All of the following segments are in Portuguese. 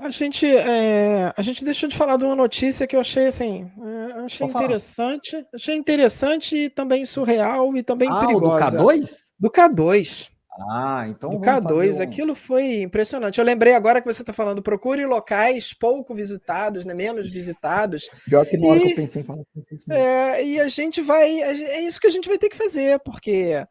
A gente, é, a gente deixou de falar de uma notícia que eu achei assim, é, achei falar. interessante, achei interessante e também surreal e também Ah, o do perigosa. K2? Do K2. Ah, então Do vamos K2, fazer um- aquilo foi impressionante. Eu lembrei agora que você está falando, procure locais pouco visitados, né, menos visitados, Pior que na hora que E- eu pensei em falar, isso mesmo. É, e a gente vai. É isso que a gente vai ter que fazer, porque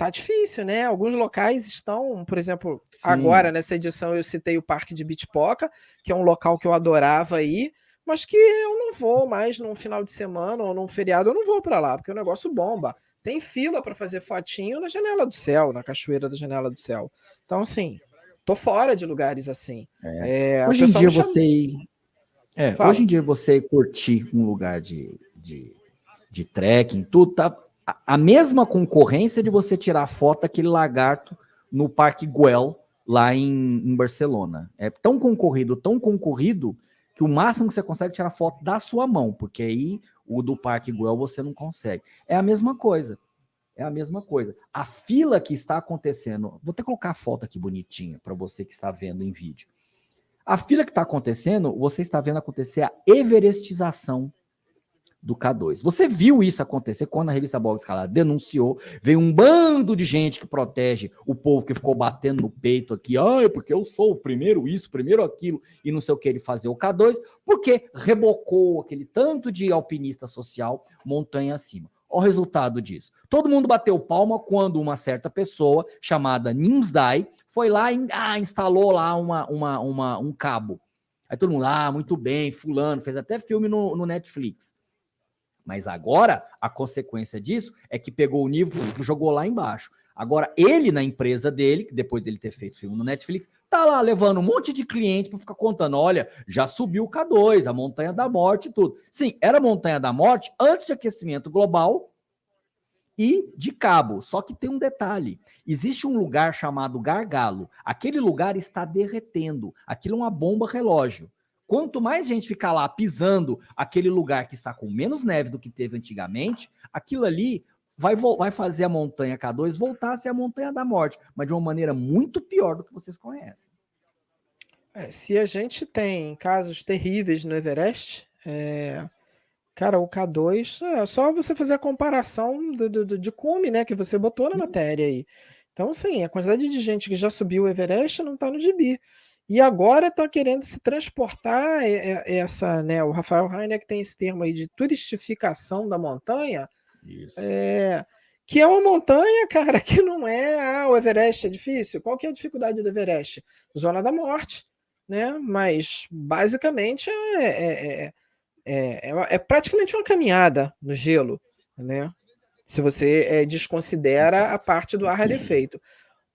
tá difícil, né? Alguns locais estão, por exemplo, Sim. agora nessa edição eu citei o Parque de Bitpoca, que é um local que eu adorava ir, mas que eu não vou mais num final de semana ou num feriado, eu não vou para lá, porque o negócio bomba. Tem fila para fazer fotinho na janela do céu, na cachoeira da janela do céu. Então, assim, tô fora de lugares assim. É, o Hoje em dia você é, hoje em dia você curtir um lugar de, de, de trekking, tudo tá a, mesma concorrência de você tirar foto daquele lagarto no Parque Güell lá em, em Barcelona. É tão concorrido, tão concorrido que o máximo que você consegue é tirar foto da sua mão, porque aí o do Parque Güell você não consegue. É a mesma coisa. É a mesma coisa. A fila que está acontecendo, vou até colocar a foto aqui bonitinha para você que está vendo em vídeo. A fila que está acontecendo, você está vendo acontecer a everestização do K2. Você viu isso acontecer quando a revista Bola Escalada denunciou, veio um bando de gente que protege o povo que ficou batendo no peito aqui, ah, porque eu sou o primeiro isso, primeiro aquilo, e não sei o que ele fazer o K2, porque rebocou aquele tanto de alpinista social montanha acima. Olha o resultado disso. Todo mundo bateu palma quando uma certa pessoa, chamada Nimsdai, foi lá e ah, instalou lá uma, uma, uma, um cabo. Aí todo mundo, ah, muito bem, fulano, fez até filme no, no Netflix. Mas agora, a consequência disso é que pegou o nível jogou lá embaixo. Agora, ele na empresa dele, depois dele ter feito filme no Netflix, tá lá levando um monte de cliente para ficar contando: olha, já subiu o K2, a montanha da morte e tudo. Sim, era a montanha da morte antes de aquecimento global e de cabo. Só que tem um detalhe: existe um lugar chamado Gargalo. Aquele lugar está derretendo. Aquilo é uma bomba relógio. Quanto mais gente ficar lá pisando aquele lugar que está com menos neve do que teve antigamente, aquilo ali vai, vai fazer a montanha K2 voltar a ser a montanha da morte, mas de uma maneira muito pior do que vocês conhecem. É, se a gente tem casos terríveis no Everest, é, cara, o K2 é só você fazer a comparação do, do, de cume, né, que você botou na matéria aí. Então, sim, a quantidade de gente que já subiu o Everest não está no gibi. E agora está querendo se transportar essa, né? O Rafael Heiner que tem esse termo aí de turistificação da montanha. Isso. É, que é uma montanha, cara, que não é ah, o Everest é difícil. Qual que é a dificuldade do Everest? Zona da morte, né? Mas basicamente é, é, é, é, praticamente uma caminhada no gelo, né? Se você desconsidera a parte do ar rarefeito.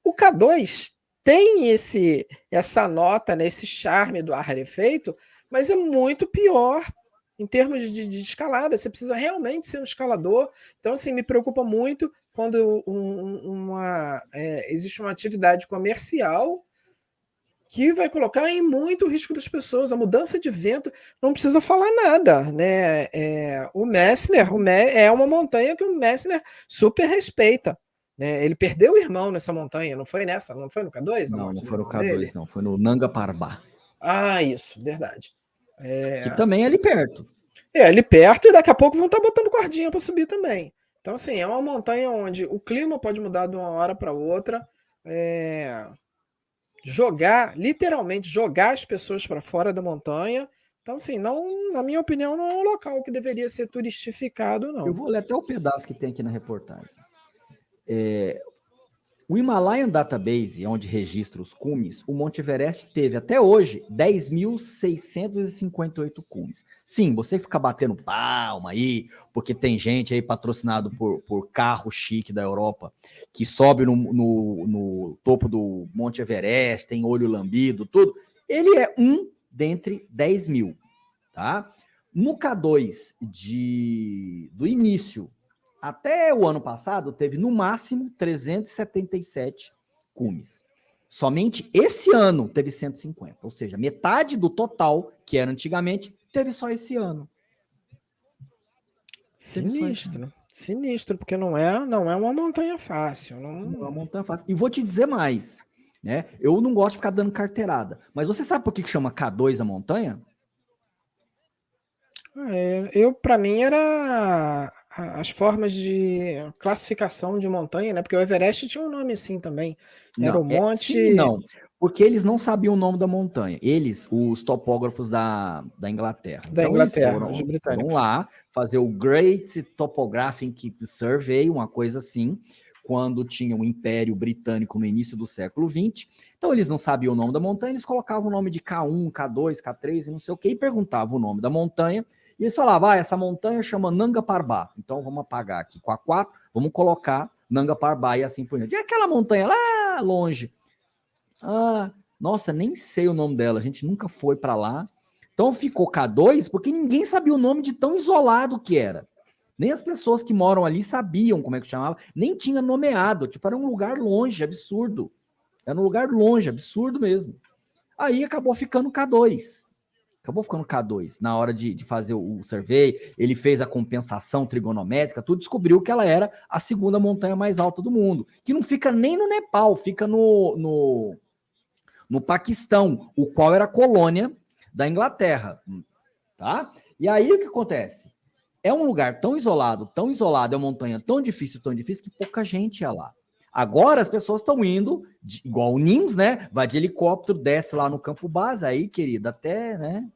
O K2 tem esse essa nota, né, esse charme do ar mas é muito pior em termos de, de, escalada. Você precisa realmente ser um escalador. Então, assim, me preocupa muito quando um, uma, é, existe uma atividade comercial que vai colocar em muito risco das pessoas. A mudança de vento não precisa falar nada, né? É, o Messner o Me é uma montanha que o Messner super respeita. Né? Ele perdeu o irmão nessa montanha, não foi nessa? Não foi no K2? Não, não foi no K2, dele? não. Foi no Nanga Parbat. Ah, isso, verdade. É... Que também é ali perto. É, ali perto, e daqui a pouco vão estar botando cordinha para subir também. Então, assim, é uma montanha onde o clima pode mudar de uma hora para outra. É... Jogar, literalmente, jogar as pessoas para fora da montanha. Então, assim, não, na minha opinião, não é um local que deveria ser turistificado, não. Eu vou ler até o pedaço que tem aqui na reportagem. É, o Himalayan Database, onde registra os cumes, o Monte Everest teve até hoje 10.658 cumes. Sim, você fica batendo palma aí, porque tem gente aí patrocinado por, por carro chique da Europa que sobe no, no, no topo do Monte Everest, tem olho lambido, tudo. Ele é um dentre 10 mil, tá? No K2 de, do início até o ano passado, teve no máximo 377 cumes. Somente esse ano teve 150, ou seja, metade do total que era antigamente teve só esse ano. Sinistro, sinistro, porque não é, não é uma montanha fácil. Não... não é uma montanha fácil. E vou te dizer mais: Né? Eu não gosto de ficar dando carteirada. Mas você sabe por que, chama K2 a montanha? É, eu, para mim, era as formas de classificação de montanha, né? Porque o Everest tinha um nome assim também. Era Não, o é, monte. sim, não. Porque eles não sabiam o nome da montanha. Eles, os topógrafos da, da Inglaterra. Da Então, Inglaterra, eles foram, os foram lá fazer o Great Topographic Survey, uma coisa assim, quando tinha o Império Britânico no início do século XX. Então, eles não sabiam o nome da montanha, eles colocavam o nome de K1, K2, K3 e não sei o quê, e perguntavam o nome da montanha. E eles falavam, ah, essa montanha chama Nanga Parbat. Então, vamos apagar aqui com a 4, vamos colocar Nanga Parbat e assim por diante. E aquela montanha lá longe? Ah, nossa, nem sei o nome dela, a gente nunca foi para lá. Então ficou K2 porque ninguém sabia o nome de tão isolado que era. Nem as pessoas que moram ali sabiam como é que chamava, nem tinha nomeado, tipo, era um lugar longe, absurdo. Era um lugar longe, absurdo mesmo. Aí acabou ficando K2. Acabou ficando K2. Na hora de, de fazer o, o survey, ele fez a compensação trigonométrica, tudo descobriu que ela era a segunda montanha mais alta do mundo. Que não fica nem no Nepal, fica no, no, no Paquistão, o qual era colônia da Inglaterra. Tá? E aí o que acontece? É um lugar tão isolado, tão isolado, é uma montanha tão difícil, tão difícil, que pouca gente ia lá. Agora as pessoas estão indo, de, igual o NIMS, né? Vai de helicóptero, desce lá no campo base, aí, querida, até, né?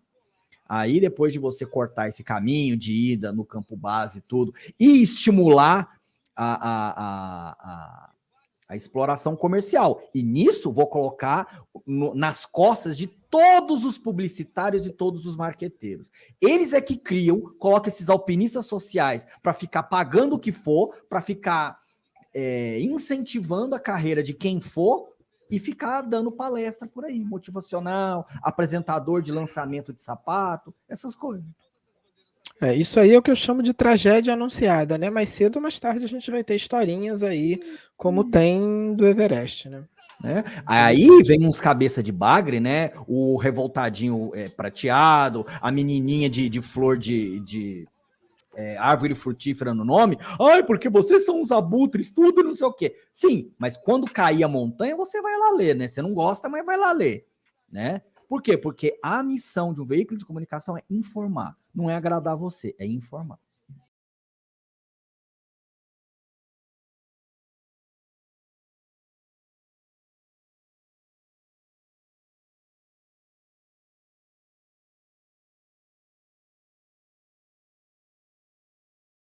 Aí, depois de você cortar esse caminho de ida no campo base e tudo, e estimular a, a, a, a, exploração comercial. E nisso, vou colocar no, nas costas de todos os publicitários e todos os marqueteiros. Eles é que criam, colocam esses alpinistas sociais para ficar pagando o que for, para ficar é, incentivando a carreira de quem for e ficar dando palestra por aí, motivacional, apresentador de lançamento de sapato, essas coisas. É, isso aí é o que eu chamo de tragédia anunciada, né? Mais cedo ou mais tarde a gente vai ter historinhas aí, como tem do Everest, né? Né? Aí vem uns cabeça de bagre, né? O revoltadinho é, prateado, a menininha de, de flor de, de é, árvore frutífera no nome. Ai, porque vocês são uns abutres, tudo não sei o quê. Sim, mas quando cair a montanha, você vai lá ler, né? Você não gosta, mas vai lá ler, né? Por quê? Porque a missão de um veículo de comunicação é informar, não é agradar você, é informar.